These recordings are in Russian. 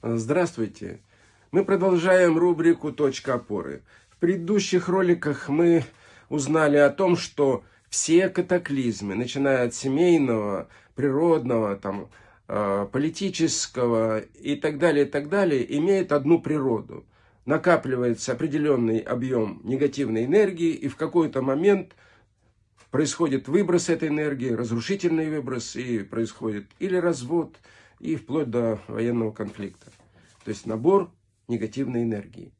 Здравствуйте! Мы продолжаем рубрику «Точка опоры». В предыдущих роликах мы узнали о том, что все катаклизмы, начиная от семейного, природного, там, э, политического и так далее, и так далее, имеют одну природу. Накапливается определенный объем негативной энергии, и в какой-то момент происходит выброс этой энергии, разрушительный выброс, и происходит или развод, и вплоть до военного конфликта. То есть набор негативной энергии.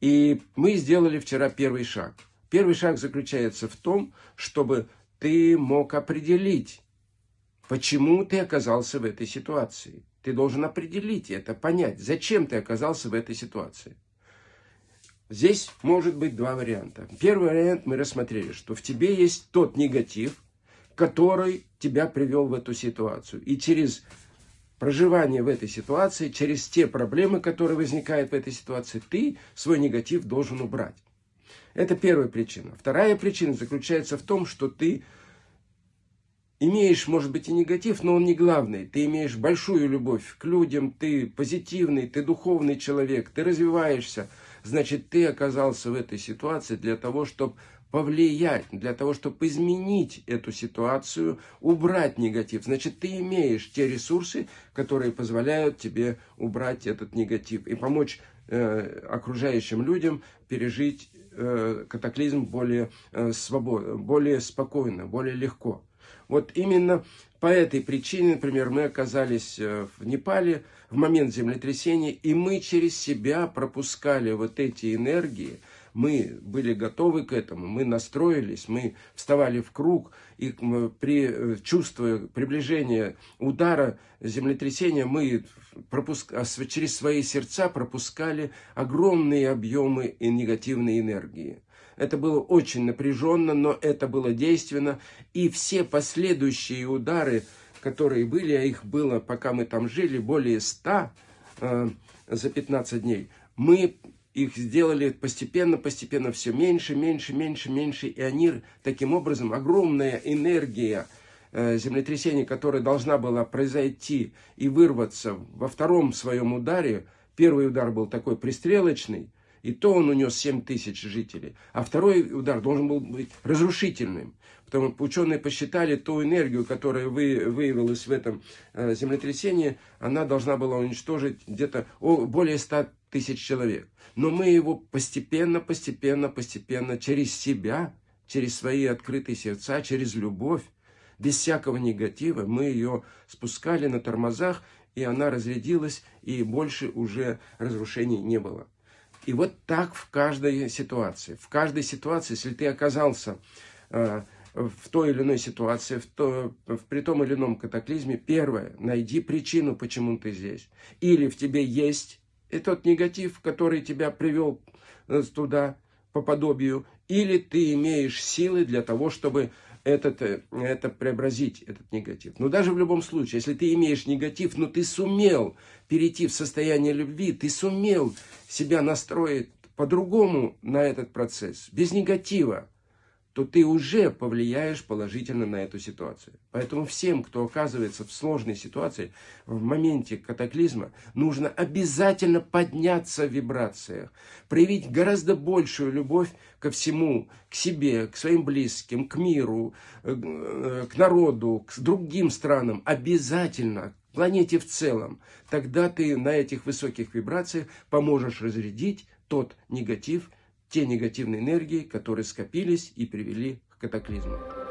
И мы сделали вчера первый шаг. Первый шаг заключается в том, чтобы ты мог определить, почему ты оказался в этой ситуации. Ты должен определить это, понять, зачем ты оказался в этой ситуации. Здесь может быть два варианта. Первый вариант мы рассмотрели, что в тебе есть тот негатив, который тебя привел в эту ситуацию. И через проживание в этой ситуации, через те проблемы, которые возникают в этой ситуации, ты свой негатив должен убрать. Это первая причина. Вторая причина заключается в том, что ты имеешь, может быть, и негатив, но он не главный. Ты имеешь большую любовь к людям, ты позитивный, ты духовный человек, ты развиваешься. Значит, ты оказался в этой ситуации для того, чтобы повлиять, для того, чтобы изменить эту ситуацию, убрать негатив. Значит, ты имеешь те ресурсы, которые позволяют тебе убрать этот негатив и помочь э, окружающим людям пережить э, катаклизм более, э, свободно, более спокойно, более легко. Вот именно по этой причине, например, мы оказались э, в Непале в момент землетрясения, и мы через себя пропускали вот эти энергии, мы были готовы к этому, мы настроились, мы вставали в круг, и при, э, чувствуя приближение удара землетрясения, мы пропуск... А через свои сердца пропускали огромные объемы негативной энергии. Это было очень напряженно, но это было действенно. И все последующие удары, которые были, а их было, пока мы там жили, более ста э, за 15 дней, мы их сделали постепенно, постепенно все меньше, меньше, меньше, меньше. И они таким образом, огромная энергия э, землетрясения, которая должна была произойти и вырваться во втором своем ударе, первый удар был такой пристрелочный, и то он унес 7 тысяч жителей. А второй удар должен был быть разрушительным. Потому что ученые посчитали ту энергию, которая вы, выявилась в этом э, землетрясении, она должна была уничтожить где-то более 100 тысяч человек. Но мы его постепенно, постепенно, постепенно через себя, через свои открытые сердца, через любовь, без всякого негатива, мы ее спускали на тормозах, и она разрядилась, и больше уже разрушений не было. И вот так в каждой ситуации. В каждой ситуации, если ты оказался э, в той или иной ситуации, в, то, в при том или ином катаклизме, первое, найди причину, почему ты здесь. Или в тебе есть и тот негатив, который тебя привел э, туда по подобию, или ты имеешь силы для того, чтобы этот, э, это преобразить, этот негатив. Но даже в любом случае, если ты имеешь негатив, но ты сумел перейти в состояние любви, ты сумел себя настроить по-другому на этот процесс, без негатива, то ты уже повлияешь положительно на эту ситуацию. Поэтому всем, кто оказывается в сложной ситуации, в моменте катаклизма, нужно обязательно подняться в вибрациях, проявить гораздо большую любовь ко всему, к себе, к своим близким, к миру, э, э, к народу, к другим странам. Обязательно, планете в целом. Тогда ты на этих высоких вибрациях поможешь разрядить тот негатив, те негативные энергии, которые скопились и привели к катаклизму.